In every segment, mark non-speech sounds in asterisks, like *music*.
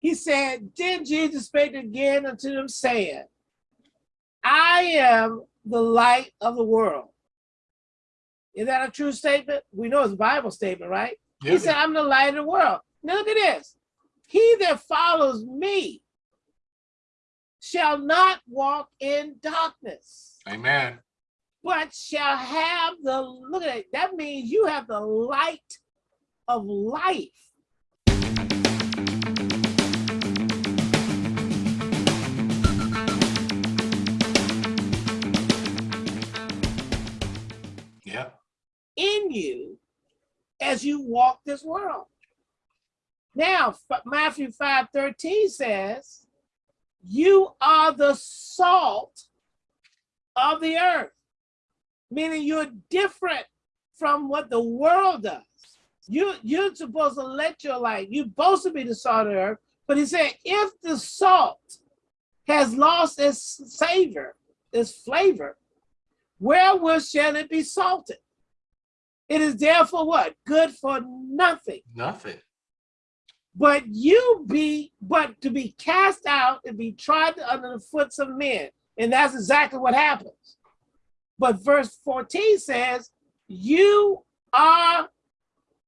He said, Then Jesus spake again unto them, saying, I am the light of the world. Is that a true statement? We know it's a Bible statement, right? Yeah. He said, I'm the light of the world. Now look at this. He that follows me shall not walk in darkness, Amen. but shall have the, look at it, that means you have the light of life. In you as you walk this world. Now, Matthew 5 13 says, You are the salt of the earth, meaning you're different from what the world does. You, you're supposed to let your light, you're supposed to be the salt of the earth, but he said, if the salt has lost its savor, its flavor, wherewith shall it be salted? It is therefore what? Good for nothing. Nothing. But you be, but to be cast out and be trodden under the foots of men. And that's exactly what happens. But verse 14 says, You are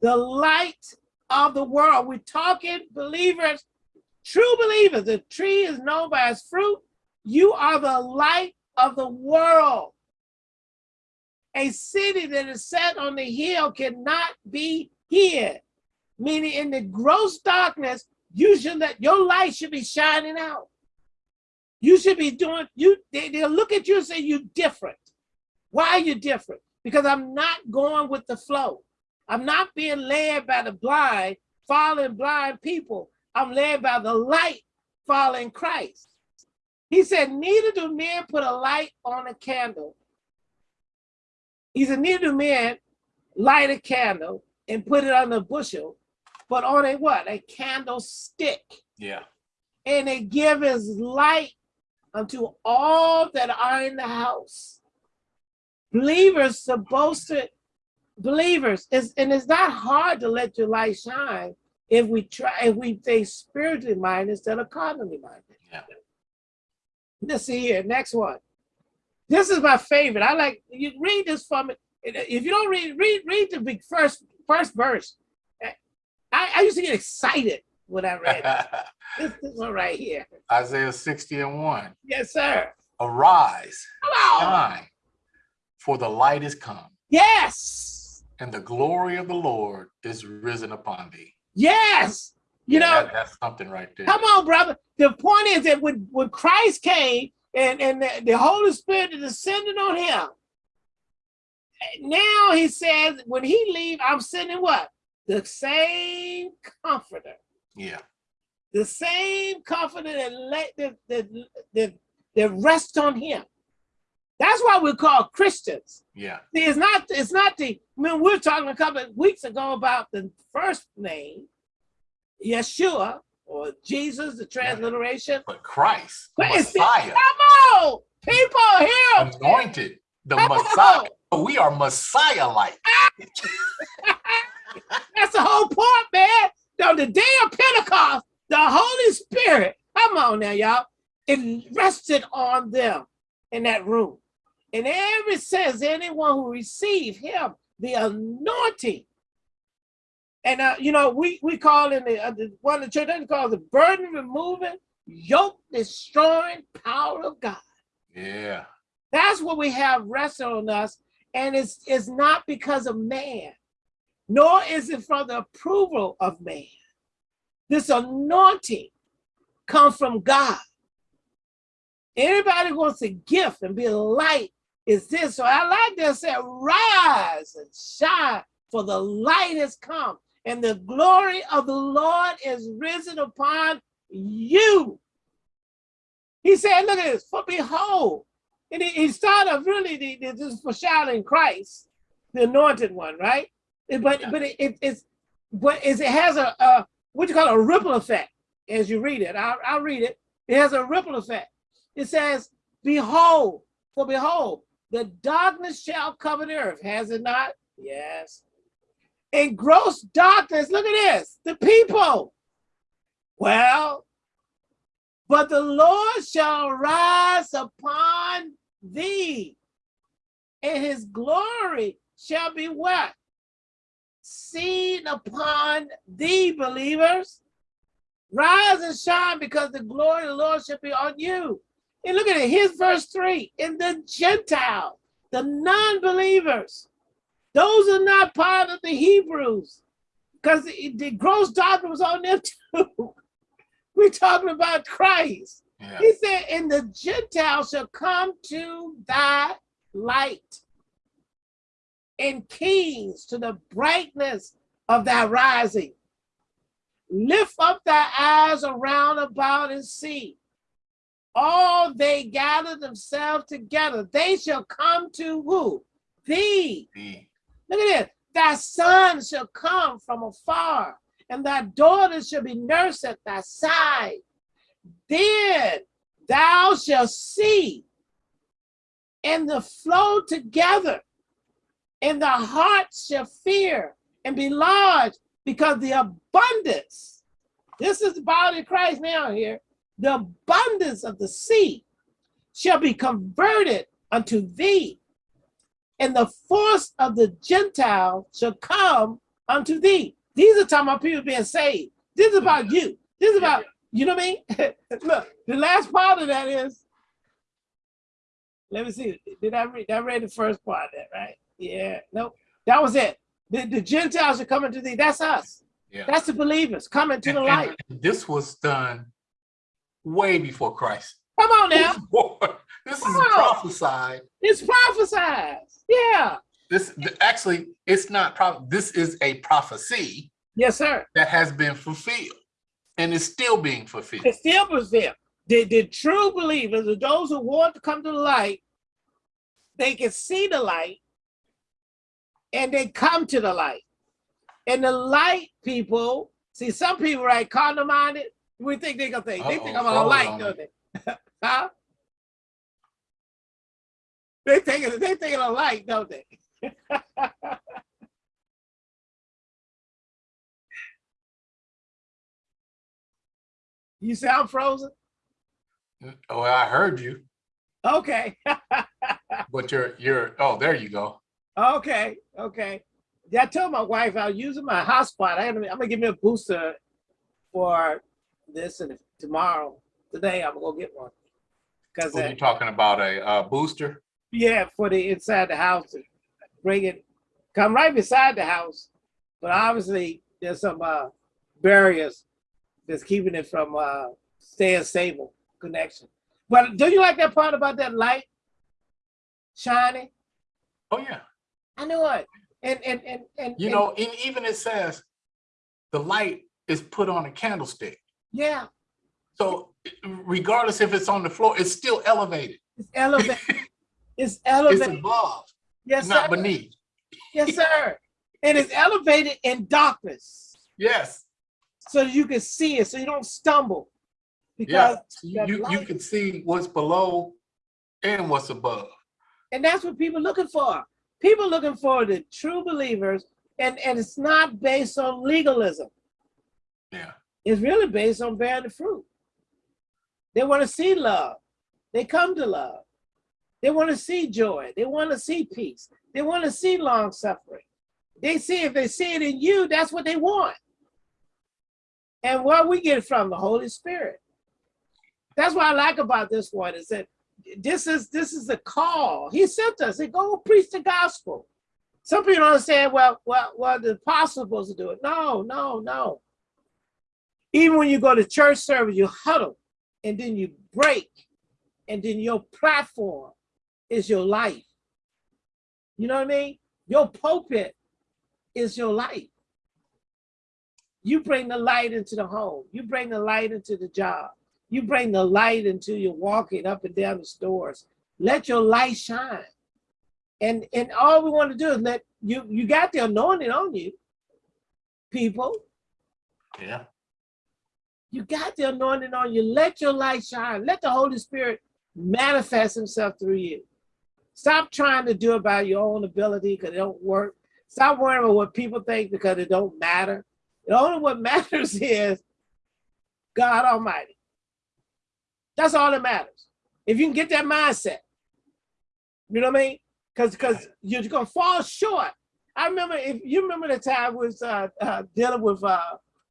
the light of the world. We're talking believers, true believers. The tree is known by its fruit. You are the light of the world. A city that is set on the hill cannot be hid. Meaning, in the gross darkness, you should let your light should be shining out. You should be doing you. They, they'll look at you and say you're different. Why are you different? Because I'm not going with the flow. I'm not being led by the blind, following blind people. I'm led by the light, following Christ. He said, Neither do men put a light on a candle. He said, Neither do men light a candle and put it on a bushel, but on a what? A candlestick. Yeah. And it give his light unto all that are in the house. Believers supposed to, believers, is and it's not hard to let your light shine if we try, if we stay spiritually minded instead of carnally minded. Yeah. Let's see here, next one. This is my favorite. I like you read this for me. If you don't read, read, read the big first first verse. I, I used to get excited when I read. *laughs* This, this one right here. Isaiah 60 and 1. Yes, sir. Arise, Come on. shine, for the light is come, Yes. and the glory of the Lord is risen upon thee. Yes. You Yeah, know, that- that's something right there. come on, brother. The point is that when, when Christ came and, and the, the Holy Spirit descended on him, now he says, when he leave, I'm sending what? The same comforter. Yeah. the same comforter that let that that, that, that rest on him. That's why we're called Christians. Yeah. See, it's not it's not the I mean we were talking a couple of weeks ago about the first name, Yeshua or Jesus, the transliteration. But Christ, the But Messiah, Come on, people here. anointed, the Come Messiah. on. We are Messiah-like. *laughs* That's the whole point, man. On the day of Pentecost, the Holy Spirit, come on now, y'all, it rested on them in that room. And ever since, anyone who received him, the anointing, and uh, you know, we we call in the, uh, the one of the church they call it the burden removing, yoke destroying power of God. Yeah. That's what we have resting on us. And it's, it's not because of man, nor is it for the approval of man. This anointing comes from God. Anybody wants a gift and be a light is this. So I like that say, rise and shine, for the light has come, and the glory of the Lord is risen upon you. He said, look at this, for behold, and he, he started really the, the, this foreshadowing Christ, the anointed one, right? But but it, it, it's but it has a, a what you call a ripple effect as you read it. I'll, I'll read it. It has a ripple effect. It says, "Behold, for behold, the darkness shall cover the earth." Has it not? Yes. And gross darkness. Look at this. The people. Well, but the Lord shall rise upon thee, and his glory shall be what? Seen upon thee, believers. Rise and shine because the glory of the Lord shall be on you. And look at it. Here's verse three. In the Gentile, the non-believers, those are not part of the Hebrews, because the, the gross doctrine was on them too. *laughs* We're talking about Christ. Yeah. He said, and the Gentiles shall come to thy light, and kings to the brightness of thy rising. Lift up thy eyes around about and see. All they gather themselves together. They shall come to who? Thee. The- Look at it. Thy son shall come from afar, and thy daughter shall be nursed at thy side. Then thou shalt see, and the flow together, and the heart shall fear and be large, because the abundance, this is the body of Christ now here, the abundance of the sea shall be converted unto thee and the force of the Gentile shall come unto thee. These are talking about people being saved. This is about you. This is about, you know what I mean? *laughs* Look, the last part of that is, let me see, did I read, I read the first part of that, right? Yeah, nope, that was it. The, the Gentiles are coming to thee, that's us. Yeah. That's the believers coming to the light. This was done way before Christ. Come on now, This is prophesied. it's prophesied. Yeah, This actually, it's not. Pro- this is a prophecy yes, sir. that has been fulfilled, and is still being fulfilled. It still there. The, the true believers, or those who want to come to the light, they can see the light and they come to the light. And the light people, see some people, right, carnal minded, we think they're gonna think, they think I'm a hold light, don't they? *laughs* huh? They think it- they think of light, don't they? *laughs* you sound frozen? Oh, I heard you, Okay. *laughs* but you're you're. Oh, there you go. Okay, okay. Yeah, I told my wife I was using my hotspot. I I'm gonna give me a booster for this and tomorrow. Today I'm gonna go get one. Cause What are you talking about? A uh, booster? Yeah, for the inside the house, bring it, come right beside the house. But obviously there's some uh, barriers that's keeping it from uh, staying stable connection. But do you like that part about that light shining? Oh yeah. I know it. And and and and You and- know, and even it says the light is put on a candlestick. yeah. So regardless if it's on the floor, it's still elevated. It's elevated. *laughs* it's It's elevated. above, yes, not sir. beneath. Yes, *laughs* sir. And it's elevated in darkness Yes. so you can see it, so you don't stumble. Because You that you, you can see what's below and what's above. and that's what people looking for. People looking for the true believers, and, and it's not based on legalism. Yeah. It's really based on bearing the fruit. They want to see love. They come to love. They want to see joy. They want to see peace. They want to see long suffering. They see if they see it in you, that's what they want. And where we get from the Holy Spirit. That's what I like about this one is that this is this is the call. He sent us. He go preach the gospel. Some people don't say, well, well, well, the apostles supposed to do it. No, no, no. Even when you go to church service, you huddle and then you break, and then your platform is your life. You know what I mean? Your pulpit is your life. You bring the light into the home. You bring the light into the job. You bring the light into your walking up and down the stores. Let your light shine. And and all we want to do is let you you got the anointing on you, people. Yeah. You got the anointing on you. Let your light shine. Let the Holy Spirit manifest himself through you. Stop trying to do it by your own ability because it don't work. Stop worrying about what people think because it don't matter. The only what *laughs* matters is God Almighty. That's all that matters. If you can get that mindset, you know what I mean? Because because you're gonna fall short. I remember if you remember the time was uh, uh, dealing with uh,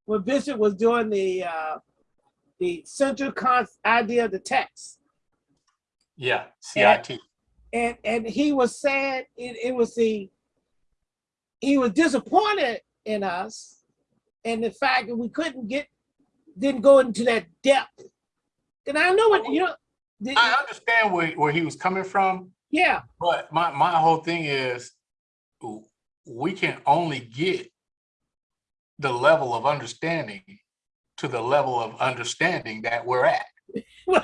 when Bishop was doing the uh, the central con idea of the text, Yeah, CIT. and and and he was sad. it, it was the he was disappointed in us and the fact that we couldn't get didn't go into that depth. And I know what you know. the- I understand where, where he was coming from, yeah, but my, my whole thing is we can only get the level of understanding to the level of understanding that we're at. *laughs* You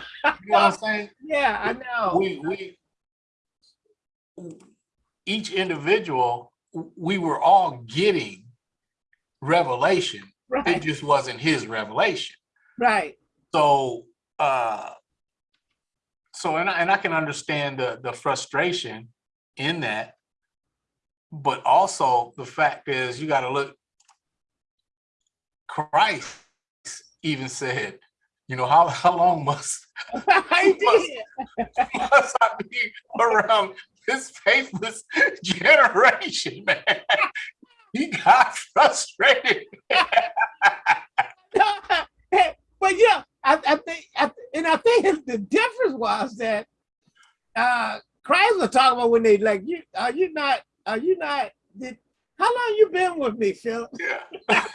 know what I'm saying? yeah, I know. we we each individual we were all getting revelation it just wasn't his revelation right. so uh so and I, and I can understand the the frustration in that but also the fact is you got to look christ even said you know how how long must *laughs* I *laughs* did. *laughs* must I be around this faithless *laughs* generation, man? He got frustrated. *laughs* but yeah, I, I think, I, and I think the difference was that uh Christ was talking about when they like you are you not are you not did how long you been with me, Philip? Yeah. *laughs*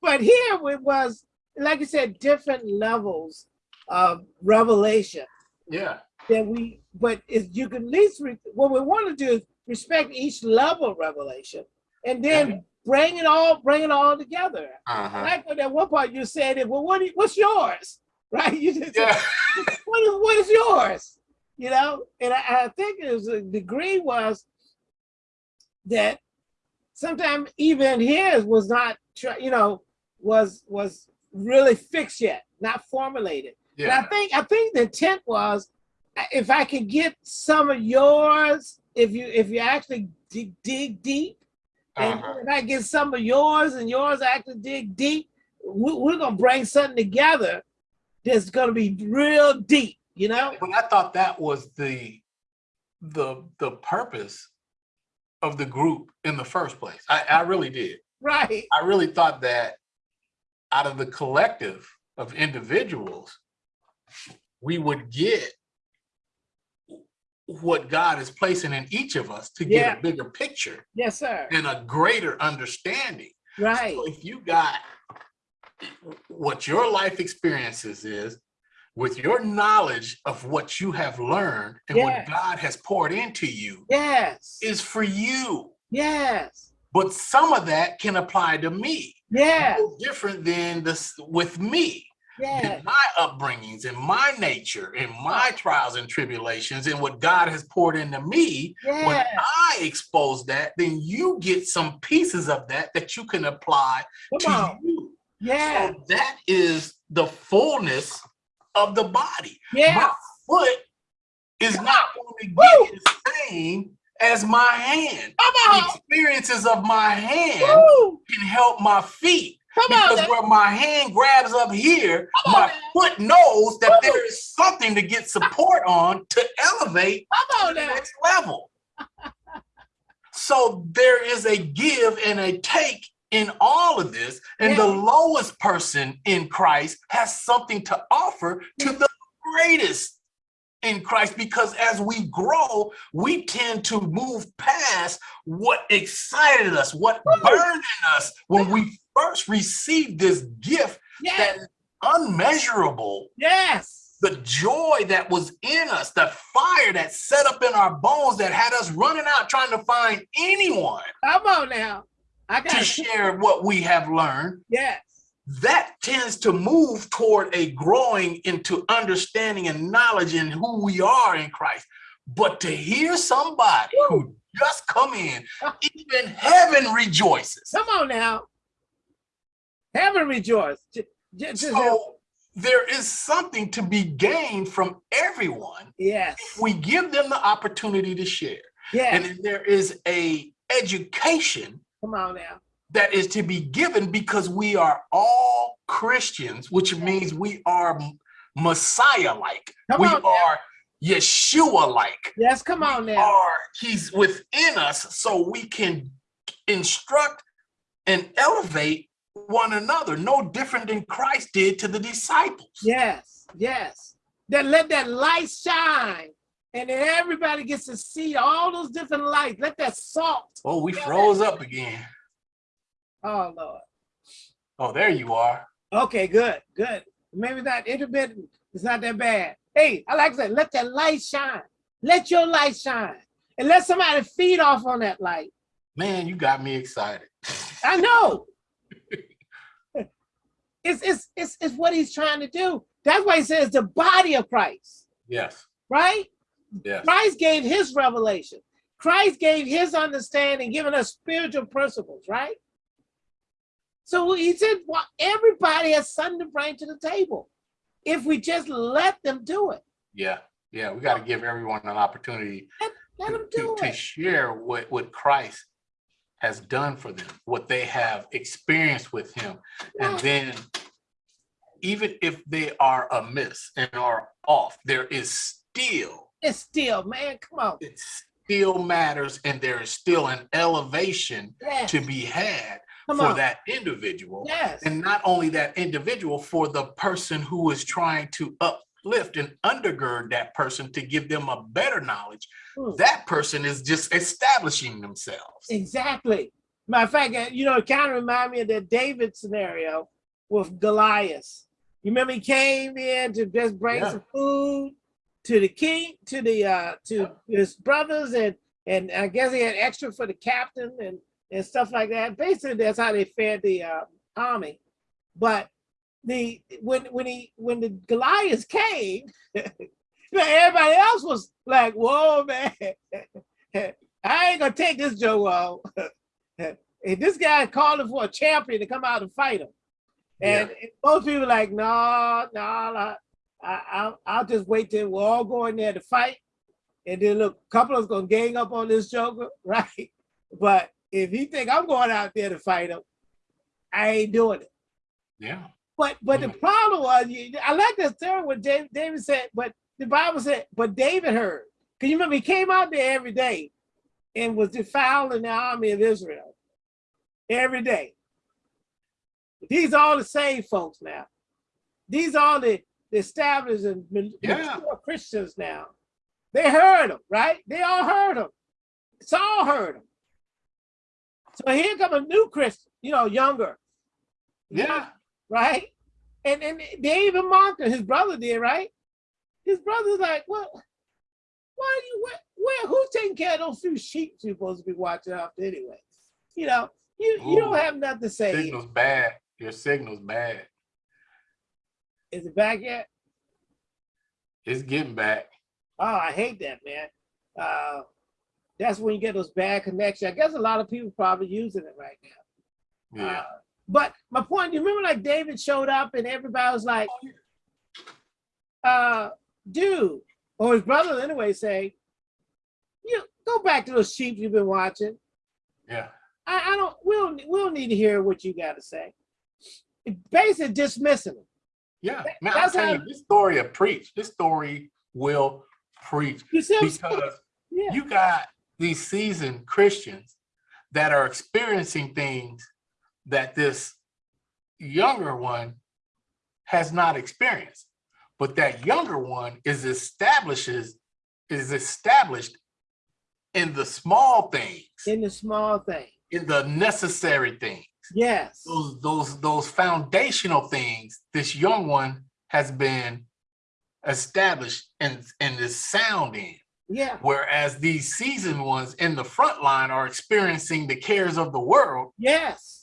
But here it was, like I said, different levels of revelation Yeah. that we, but if you can at least, re- what we want to do is respect each level of revelation and then bring it all, bring it all together. Uh-huh. Like at one part you said, well, what, you- what's yours? *laughs* Right? You just said, Yeah. *laughs* what is, what is yours? You know, and I, I think it was a degree was that sometimes even his was not, you know, was was really fixed yet, not formulated. And I think I think the intent was uh, if I could get some of yours, if you if you actually dig, dig deep, and Uh-huh. if I get some of yours and yours actually dig deep, we, we're gonna bring something together that's gonna be real deep. You know? But I thought that was the the the purpose of the group in the first place. I, I really did. Right. I really thought that out of the collective of individuals, we would get what God is placing in each of us to get Yeah. a bigger picture Yes, sir. and a greater understanding. Right. So if you got what your life experiences is, with your knowledge of what you have learned and Yeah. what God has poured into you Yes. is for you. Yes. But some of that can apply to me. Yes. No different than this with me. Yes. in my upbringings and my nature and my trials and tribulations and what God has poured into me, when I expose that, then you get some pieces of that that you can apply Come to on. you. Yeah. So that is the fullness of the body. Yeah. My foot is not going to get the same as my hand. Come The experiences of my hand Woo! can help my feet. Come on. Because now. where my hand grabs up here, Come on my foot knows that Woo! there is something to get support on to elevate Come to the next level. So there is a give and a take in all of this, and the lowest person in Christ has something to offer to the greatest in Christ because as we grow, we tend to move past what excited us, what burned in us when we first received this gift that Yes. is unmeasurable. Yes. The joy that was in us, the fire that set up in our bones that had us running out trying to find anyone Come on now. I to got share what we have learned. Yes. That tends to move toward a growing into understanding and knowledge in who we are in Christ. But to hear somebody who just come in, even heaven rejoices. Come on now. Heaven rejoice. Just- So there is something to be gained from everyone yes. we give them the opportunity to share. Yes. And then there is a education Come on now. that is to be given because we are all Christians, which means we are Messiah-like. Come We on are Yeshua-like. Yes, come on We now. are, he's within us so we can instruct and elevate one another, no different than Christ did to the disciples. Yes, yes. Then let that light shine. And then everybody gets to see all those different lights. Let that salt. Oh, we froze up again. Oh Lord. Oh, there you are. Okay, good, good. Maybe that intermittent. It's not that bad. Hey, I like that. Let that light shine. Let your light shine. And let somebody feed off on that light. Man, you got me excited. I know. It's, it's, it's, it's what he's trying to do. That's why he says the body of Christ, Yes, right? yes. Christ gave his revelation. Christ gave his understanding, giving us spiritual principles, right? So he said, well, everybody has something to bring to the table if we just let them do it. Yeah, yeah. We got to give everyone an opportunity Let to, them to, do to it. share what, what Christ has done for them, what they have experienced with him. And then even if they are amiss and are off, there is still, It's still, man, come on. it still matters and there is still an elevation Yes, to be had come for on. that individual. Yes, And not only that individual, for the person who is trying to uplift and undergird that person to give them a better knowledge, Hmm. that person is just establishing themselves. exactly. Matter of fact, you know, it kind of remind me of that David scenario with Goliath. You remember he came in to just bring Yeah. some food to the king, to the uh to his brothers, and and I guess he had extra for the captain and and stuff like that. Basically, that's how they fed the uh, army. But the when when he when the Goliath came, *laughs* everybody else was like, "Whoa, man, *laughs* I ain't gonna take this Joe off." *laughs* and this guy calling for a champion to come out and fight him. And most people like, no, no, I, I, I'll, I'll just wait till we're all going there to fight. And then look, a couple of us gonna gang up on this joker, right? But if he think I'm going out there to fight him, I ain't doing it. Yeah, But but the Mm. problem was, I like the story what David, said, but the Bible said, but David heard. Cause you remember he came out there every day and was defiling the army of Israel every day. These are all the same folks now. These are the, the established and Yeah. Christians now. They heard him, right? They all heard him. Saul heard him. So here come a new Christian, you know, younger yeah, right? And and they even mocked him. His brother did, right? His brother's like, well, Why are you where, where? Who's taking care of those few sheep you're supposed to be watching after anyway? You know, you you don't have nothing to say. signal's bad. Your signal's bad. Is it back yet? It's getting back. Oh, I hate that, man. Uh, that's when you get those bad connections. I guess a lot of people probably using it right now. Yeah. Uh, but my point, you remember like David showed up and everybody was like, uh, dude, or his brother anyway say, you go back to those sheep you've been watching. yeah. I, I don't, we don't, we don't need to hear what you got to say. Basically dismissing them. Yeah. Man, I'm telling you, this story will preach. This story will preach You see what I'm saying? because Yeah. you got these seasoned Christians that are experiencing things that this younger one has not experienced. But that younger one is establishes is established in the small things, In the small things. in the necessary things. Yes. Those those those foundational things this young one has been established and and is sound in. Yeah. Whereas these seasoned ones in the front line are experiencing the cares of the world Yes.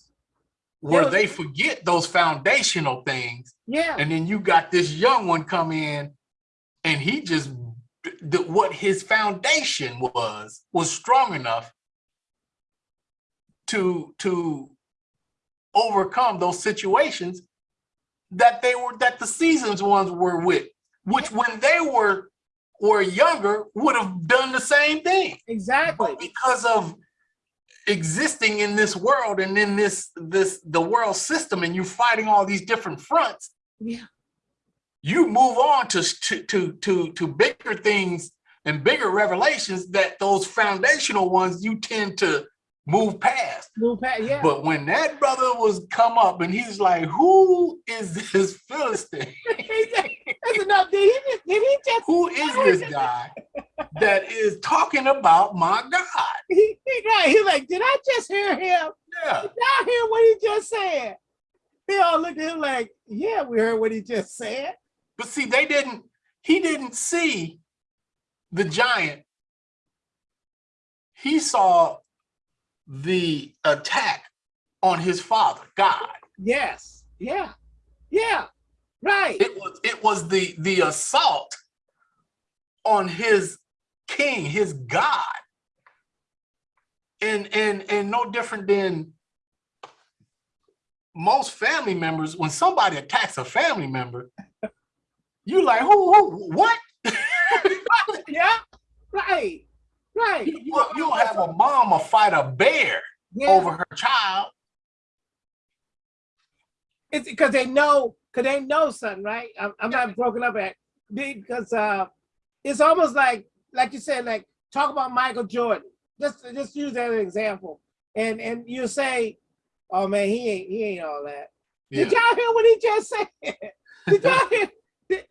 Where Yeah. they forget those foundational things. Yeah. And then you got this young one come in and he just, the, what his foundation was, was strong enough to, to overcome those situations that they were, that the seasons ones were with, which when they were, were younger would have done the same thing Exactly. but because of existing in this world and in this this the world system and you're fighting all these different fronts Yeah. you move on to to to to, bigger things and bigger revelations that those foundational ones you tend to move past Move past, yeah. but when that brother was come up and he's like who is this philistine *laughs* That's enough. Did he, did he just, who is this guy that is talking about my god *laughs* he, he, right, he like, did I just hear him? yeah Did I hear what he just said? They all looked at him like, yeah, we heard what he just said. But see, they didn't, he didn't see the giant. He saw the attack on his father, God. Yes. Yeah. Yeah. Right. It was it was the the assault on his king, his God. And and and no different than most family members, when somebody attacks a family member, you like, who, who what? *laughs* Yeah. Right. Right. You, you, you have a mama fight a bear Yeah. over her child. It's because they know, because they know something, right? I'm, I'm not broken up at because uh, it's almost like, like you said, like talk about Michael Jordan. Just, just use that as an example, and and you say, "Oh man, he ain't, he ain't all that." Did y'all hear what he just said? *laughs* Did y'all *laughs* hear? did-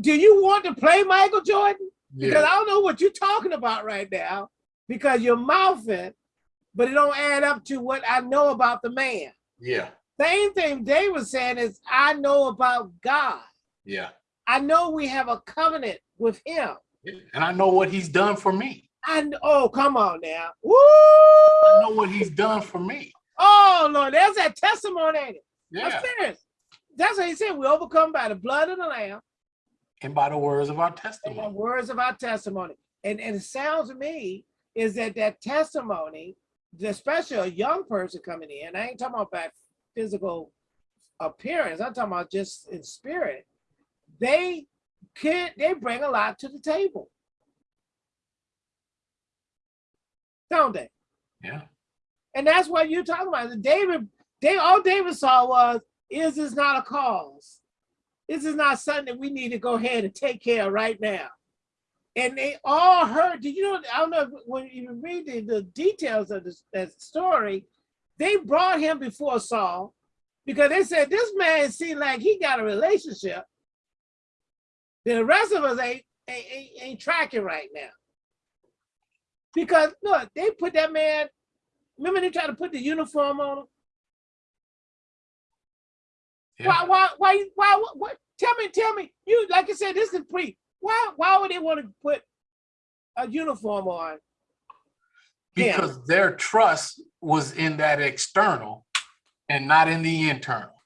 do you want to play Michael Jordan? Because yeah. I don't know what you're talking about right now, because you're mouthing, but it don't add up to what I know about the man. yeah, Same thing Dave was saying is I know about God. yeah, I know we have a covenant with him. And I know what he's done for me. And oh, come on now. Woo! I know what he's done for me. Oh Lord, there's that testimony. Ain't it? Yeah. I'm. That's what he said. We overcome by the blood of the Lamb And by the words of our and the testimony. words of our testimony. And, and it sounds to me is that that testimony, especially a young person coming in, I ain't talking about physical appearance, I'm talking about just in spirit, they can they bring a lot to the table. Don't they? Yeah. And that's what you're talking about. David, they all David saw was, is this not a cause? This is not something that we need to go ahead and take care of right now. And they all heard, did you know, I don't know if- when you read the, the details of this that story, they brought him before Saul because they said, this man seemed like he got a relationship. Then the rest of us ain't, ain't, ain't, tracking right now. Because look, they put that man Remember they tried to put the uniform on him? Yeah. Why, why, why, why, what? Tell me, tell me. You, like I said, this is pre. Why, why would they want to put a uniform on? Because their trust was in that external and not in the internal.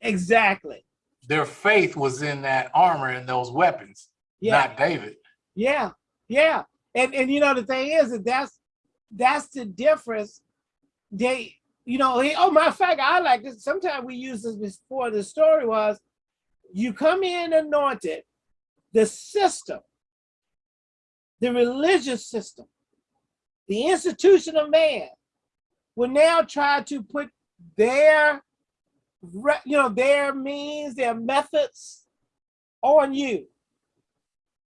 Exactly. Their faith was in that armor and those weapons, Yeah, not David. yeah, yeah. And and you know the thing is that that's that's the difference. They, you know, he, oh, my fact, I like this. Sometimes we use this before. The story was, you come in anointed, the system, the religious system, the institution of man will now try to put their, you know, their means, their methods on you.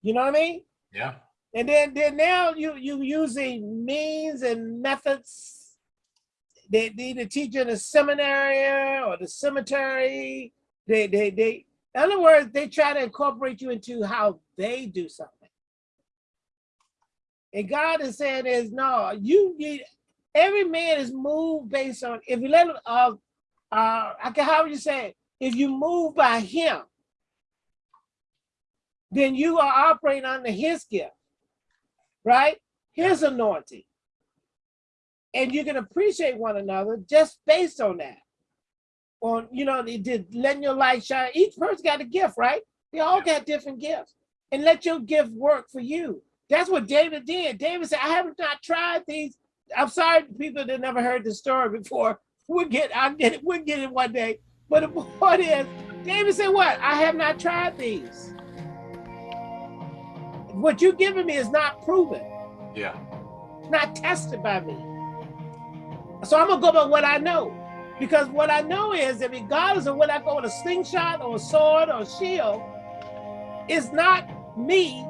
You know what I mean? Yeah. And then, then now you you using means and methods. They, they either teach you in the seminary or the cemetery. They they they. In other words, they try to incorporate you into how they do something. And God is saying is no, you need every man is moved based on if you let uh uh I can how would you say it? If you move by him, then you are operating under his gift right? His anointing. And you can appreciate one another just based on that. On, you know, they did letting your light shine. Each person got a gift, right? They all got different gifts. And let your gift work for you. That's what David did. David said, I have not tried these. I'm sorry, people that never heard the story before. We'll get, I'll get it, we'll get it one day. But the point is, David said, What? I have not tried these. What you're giving me is not proven. Yeah. not tested by me. So I'm gonna go by what I know. Because what I know is that regardless of whether I go with a slingshot or a sword or a shield, it's not me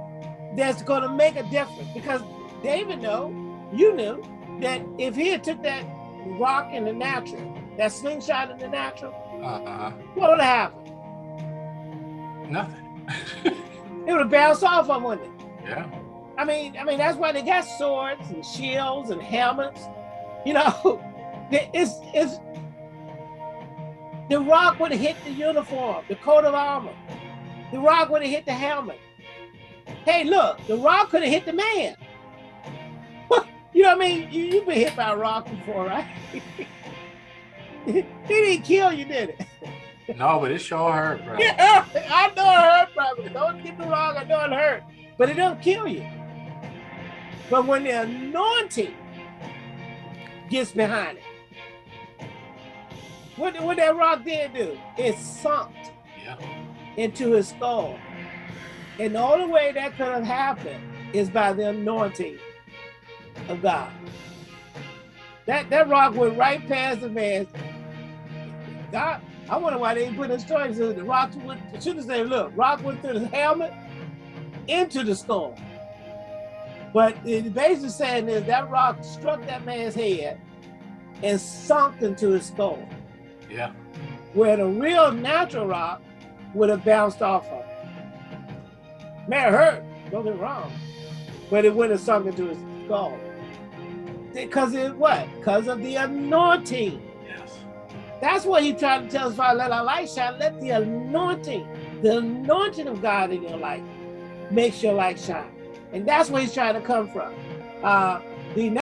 that's gonna make a difference. Because David know, you knew, that if he had took that rock in the natural, that slingshot in the natural, Uh-huh. what would have happened? Nothing. *laughs* It would have bounced off of, wouldn't it? yeah. I mean, I mean that's why they got swords and shields and helmets. You know, *laughs* it's it's the rock would have hit the uniform, the coat of armor. The rock would have hit the helmet. Hey, look, the rock could have hit the man. You know what I mean? You, you've been hit by a rock before, right? *laughs* he didn't kill you, did it? No, but it sure hurt, bro. Yeah, *laughs* I know it hurt, brother. Don't get me wrong, I know it hurt, but it don't kill you. But when the anointing gets behind it, what, what that rock did do? It sunk Yeah. into his skull. And the only way that could have happened is by the anointing of God. That that rock went right past the man. God, I wonder why they put in the rock went, should have said, look, rock went through the helmet into the skull. But it basically saying is that rock struck that man's head and sunk into his skull, Yeah. where the real natural rock would have bounced off of. Man, it hurt, don't get me wrong, but it would have sunk into his skull. Because it what? Because of the anointing. Yes. That's what he tried to tell us, Father, let our light shine. Let the anointing, the anointing of God in your life makes your light shine. And that's where he's trying to come from. Uh, the